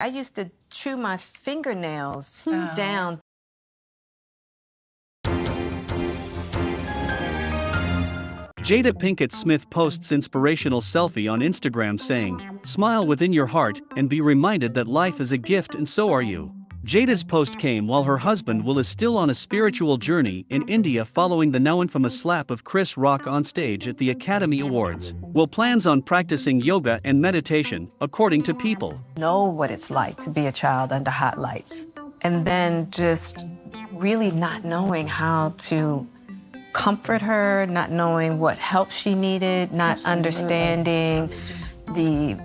I used to chew my fingernails hmm. Oh. down. Jada Pinkett Smith posts inspirational selfie on Instagram saying, Smile within your heart and be reminded that life is a gift and so are you. Jada's post came while her husband Will is still on a spiritual journey in India following the now infamous slap of Chris Rock on stage at the Academy Awards. Will plans on practicing yoga and meditation, according to People. Know what it's like to be a child under hot lights. And then just really not knowing how to comfort her, not knowing what help she needed, not understanding the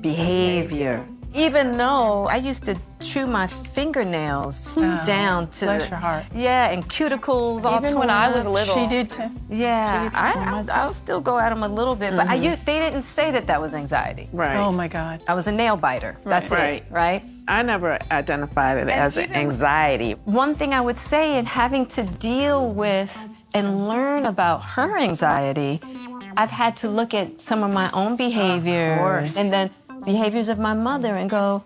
behavior. Even though I used to chew my fingernails oh, down to bless the- your heart. Yeah, and cuticles all Even when I was up. little. She did too. Yeah, did so I, much. I, I'll still go at them a little bit, but I, mm-hmm. you, they didn't say that that was anxiety. Right. Oh my God. I was a nail biter. That's Right. it, right? I never identified it as an anxiety. One thing I would say in having to deal with and learn about her anxiety, I've had to look at some of my own behaviors course. and then behaviors of my mother and go,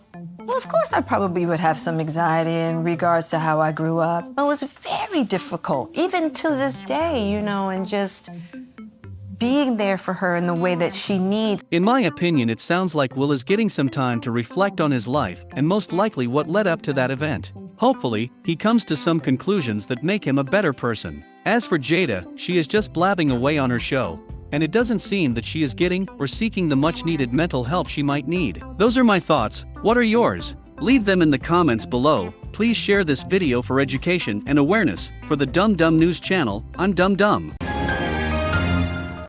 well, of course I probably would have some anxiety in regards to how I grew up. It was very difficult, even to this day, you know, and just being there for her in the way that she needs. In my opinion, it sounds like Will is getting some time to reflect on his life and most likely what led up to that event. Hopefully, he comes to some conclusions that make him a better person. As for Jada, she is just blabbing away on her show, and it doesn't seem that she is getting or seeking the much needed mental help she might need. Those are my thoughts. What are yours? Leave them in the comments below. Please share this video for education and awareness. For the Dum Dum News channel, I'm Dum Dum.